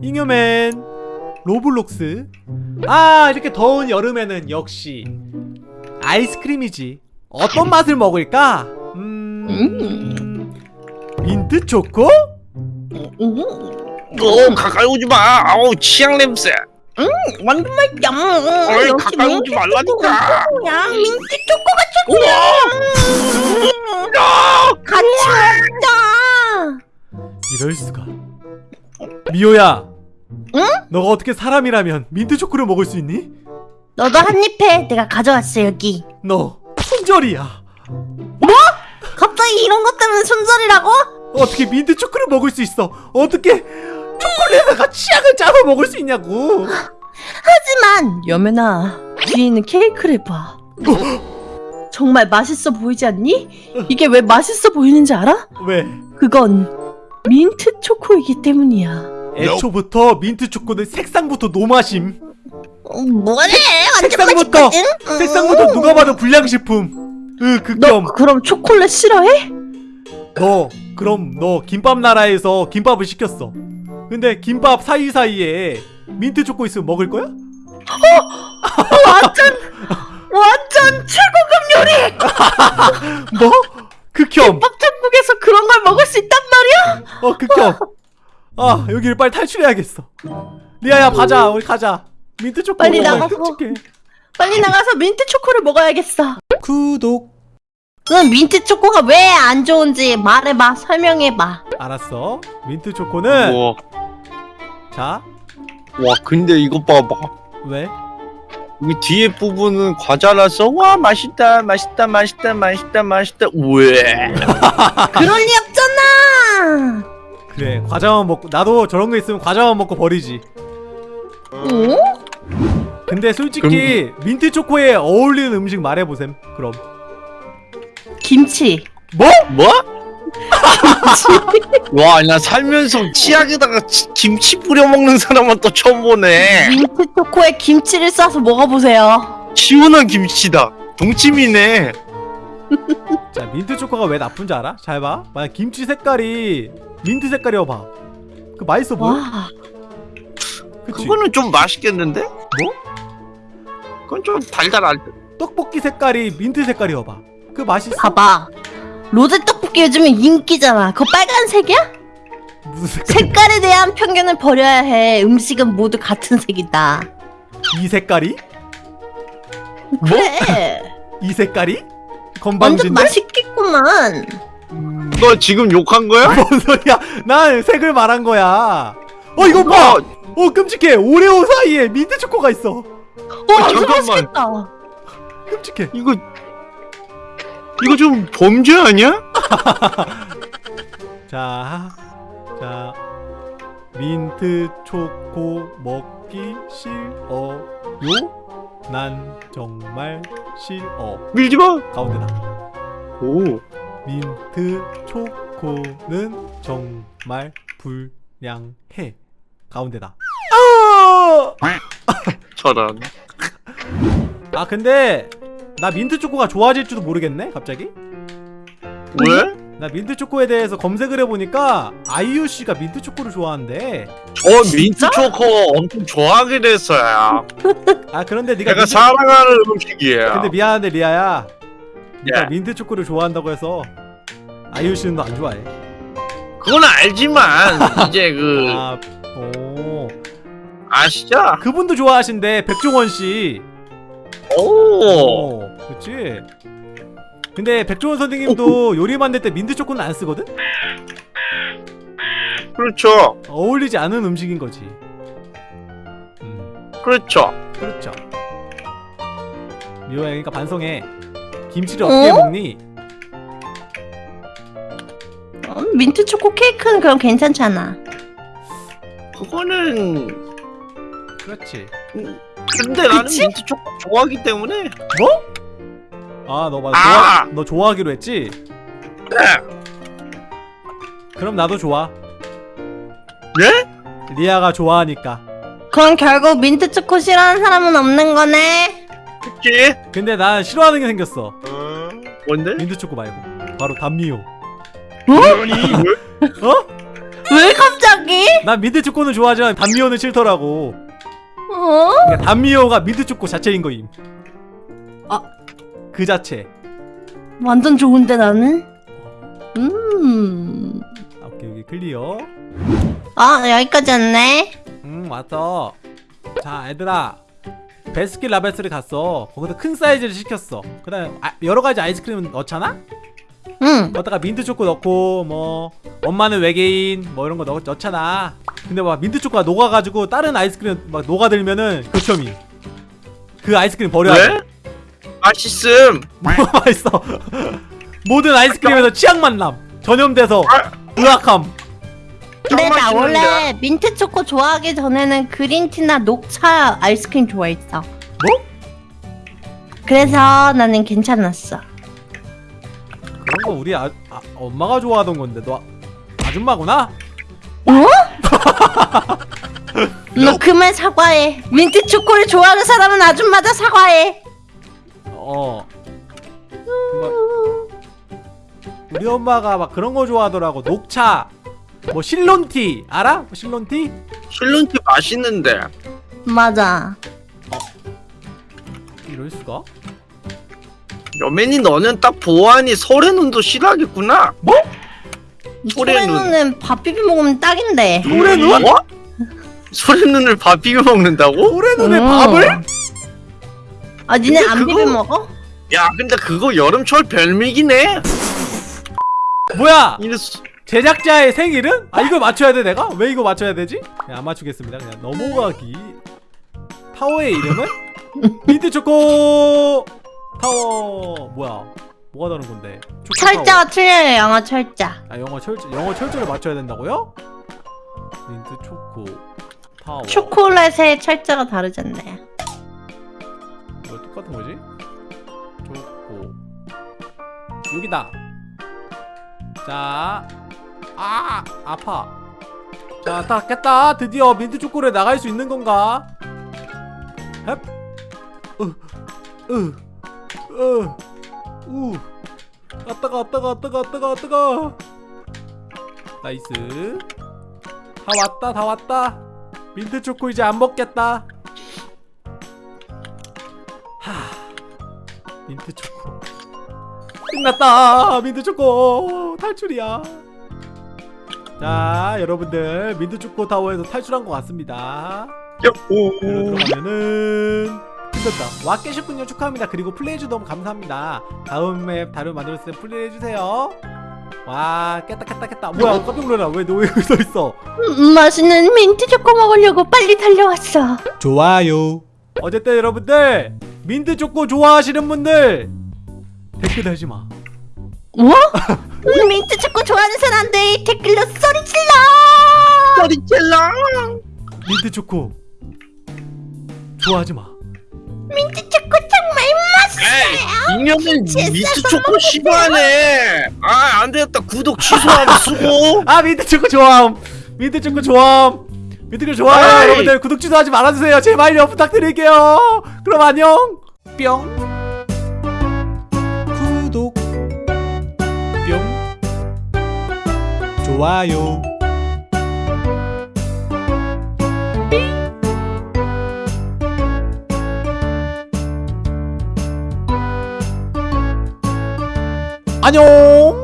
잉여맨 로블록스 아 이렇게 더운 여름에는 역시 아이스크림이지 어떤 맛을 먹을까? 음... 민트 초코? 어 가까이 오지 마. 아우 치약 냄새. 완전 맛있다. 어이, 가까이 오지 민트 말라니까. 초코야. 민트 초코가 최고야. 같이 먹자. 이럴 수가 미호야 응? 너가 어떻게 사람이라면 민트 초코를 먹을 수 있니? 너도 한입 해. 내가 가져왔어 여기. 너 손절이야 갑자기 이런 것 때문에 손절이라고? 어떻게 민트 초코를 먹을 수 있어 어떻게 초콜릿에다가 치약을 짜서 먹을 수 있냐고 하지만 여면아 뒤에 있는 케이크를 봐. 정말 맛있어 보이지 않니? 이게 왜 맛있어 보이는지 알아? 왜? 그건 민트 초코이기 때문이야. 애초부터 민트 초코는 색상부터 노맛임 어, 뭐래? 색상부터? 색상부터 누가 봐도 불량식품 으너 극혐 그럼 초콜릿 싫어해? 너 그럼 너 김밥 나라에서 김밥을 시켰어 근데 김밥 사이사이에 민트 초코 있으면 먹을 거야? 완전 완전 최고급 요리! 뭐? 극혐 밥 어 극혐 아 여기를 빨리 탈출해야겠어 리아야 가자 우리 가자 민트 초코 빨리. 끔찍해. 빨리 나가서 민트 초코를 먹어야겠어. 구독 그럼 민트 초코가 왜 안 좋은지 말해봐, 설명해봐. 알았어 민트 초코는 와, 자 와 근데 이거 봐봐. 왜? 여기 뒤에 부분은 과자라서 와 맛있다, 맛있다, 맛있다, 맛있다, 맛있다. 왜? 그럴 리 없잖아. 그래 과자만 먹고 나도 저런 거 있으면 과자만 먹고 버리지 어? 근데 솔직히 민트 초코에 어울리는 음식 말해보셈 그럼 김치. 뭐? 뭐? 와, 나 살면서 치약에다가 치- 김치 뿌려 먹는 사람은 또 처음 보네. 민트 초코에 김치를 싸서 먹어보세요. 시원한 김치다. 동치미네. 자 민트 초코가 왜 나쁜지 알아? 잘 봐 만약 김치 색깔이 민트 색깔이어 봐 그 맛있어 보여? 와, 그치? 그거는 좀 맛있겠는데? 뭐? 그건 좀 달달할 듯. 떡볶이 색깔이 민트 색깔이어 봐 그 맛있어? 봐봐. 로제 떡볶이 요즘에 인기잖아. 그거 빨간색이야? 무슨 색깔? 색깔에 대한 편견을 버려야 해. 음식은 모두 같은 색이다. 이 색깔이? 그래. 이 색깔이? 완전 건방진데? 맛있겠구만. 너 지금 욕한 거야? 뭔 소리야 난 색을 말한 거야 어 이거 봐! 어, 어 끔찍해 오레오 사이에 민트 초코가 있어 와, 완전 잠깐만. 맛있겠다. 끔찍해 이거 이거 좀 범죄 아니야? 자, 자, 민트 초코 먹기 싫어요? 난 정말 싫어. 밀지 마. 가운데다. 오. 민트 초코는 정말 불량해. 가운데다. 아! 저런. 아 근데 나 민트 초코가 좋아질지도 모르겠네. 갑자기. 왜? 나 민트 초코에 대해서 검색을 해보니까 아이유 씨가 민트 초코를 좋아한대. 어 민트 초코 엄청 좋아하게 됐어요. 아 그런데 네가 내가 민트... 사랑하는 음식이에요. 근데 미안한데 리아야 예. 민트 초코를 좋아한다고 해서 아이유 씨는 너 안 좋아해 그건 알지만 이제 그 아, 오 아시죠? 그분도 좋아하신대 백종원 씨 오. 어, 그치 근데 백종원 선생님도 요리 만들 때 민트 초코는 안 쓰거든? 그렇죠. 어울리지 않은 음식인 거지 음 그렇죠. 그렇죠 미호야 그러니까 반성해 김치를 어떻게 어? 먹니? 어, 민트 초코 케이크는 그럼 괜찮잖아. 그거는 그렇지 근데 나는 그치? 민트 초코 좋아하기 때문에 뭐? 아 너 맞아 아! 좋아, 너 좋아하기로 했지? 그럼 나도 좋아 네? 리아가 좋아하니까 그럼 결국 민트 초코 싫어하는 사람은 없는 거네. 그치? 근데 난 싫어하는 게 생겼어 뭔데? 민트 초코 말고 바로 단미호 아니 왜? 어? 왜 갑자기? 난 민트 초코는 좋아하지만 단미호는 싫더라고. 어? 그러니까 단미호가 민트 초코 자체인 거임. 아. 그 자체. 완전 좋은데 나는? 음. 아, 오케이 여기 clear. 아 여기까지였네. 음 왔어. 자 얘들아. 배스킨라빈스를 갔어. 거기서 큰 사이즈를 시켰어. 그 다음에 아, 여러 가지 아이스크림 넣잖아. 응. 거기다가 민트 초코 넣고 뭐 엄마는 외계인 뭐 이런 거 넣, 넣잖아. 근데 막 민트 초코가 녹아가지고 다른 아이스크림 막 녹아들면은 교점이. 그 아이스크림 버려야 돼. 왜? 맛있음. 뭐가 맛있어? 모든 아이스크림에서 치약 만남 전염돼서 의학함. 근데 나 맛있는데. 원래 민트 초코 좋아하기 전에는 그린티나 녹차 아이스크림 좋아했어. 뭐? 그래서 나는 괜찮았어. 그런 거 우리 아, 아, 엄마가 좋아하던 건데 너 아- 아줌마구나? 어? 너 그만 사과해. 민트 초코를 좋아하는 사람은 아줌마다 사과해. 어. 뭐, 우리 엄마가 막 그런 거 좋아하더라고. 녹차, 뭐 실론티 알아? 뭐 실론티? 실론티 맛있는데. 맞아. 이럴 수가? 여맨이 너는 딱 보아하니 설의 눈도 싫어하겠구나. 소래 눈. 소래눈은 밥 비벼 먹으면 딱인데. 소래 눈? 뭐? 설의 눈을 밥 비벼 먹는다고? 소래 눈에 음. 밥을? 아 니네 안 그거- 비벼 먹어? 야, 근데 그거 여름철 별미기네. 뭐야? 이랬어. 제작자의 생일은? 아 이걸 맞춰야 돼 내가? 왜 이거 맞춰야 되지? 그냥 안 맞추겠습니다. 그냥 넘어가기. 타워의 이름은 민트 초코 타워. 뭐야? 뭐가 다른 건데? 철자가 틀려요 영어 철자. 아 영어 철 영어 철자를 맞춰야 된다고요? 민트 초코 타워. 초콜릿의 철자가 다르잖아요. 뭐 똑같은 거지? 초코 여기다. 자, 아 아파. 자, 다 깼다. 드디어 민트 초코를 나갈 수 있는 건가? 헵. 으, 으, 으, 우. 아 따가, 아 따가, 아 따가, 아 따가, 아 따가. Nice. 다 왔다, 다 왔다. 민트 초코 이제 안 먹겠다. 하. 민트 초코. 끝났다. 민트 초코 탈출이야. 자, 여러분들 민트 초코 타워에서 탈출한 것 같습니다. 야호. 들어가면은 끝났다. 와 깨셨군요. 축하합니다. 그리고 플레이해주 너무 감사합니다. 다음 map 다른 만들었을 때 플레이해주세요. 와 깼다 깼다 깼다. 뭐야 깜짝 놀라라. 왜 너 여기 서 있어? 음, 맛있는 민트 초코 먹으려고 빨리 달려왔어. 좋아요. 어쨌든 여러분들 민트 초코 좋아하시는 분들 댓글 달지 마. 뭐? 음, 민트 초코 좋아하는 사람들 댓글로 소리 질러. 소리첼랑. 민트 초코 좋아하지 마. 민트 초코 정말 맛있어요. 이년은 민트 초코 싫어하네. 아, 안 되겠다. 구독 취소하면 수고. 아 민트 초코 좋아함. 민트 초코 좋아함. 민트 초코 좋아요. 여러분들 구독 취소하지 말아주세요. 제발요 부탁드릴게요. 그럼 안녕. 뿅. 좋아요. 안녕.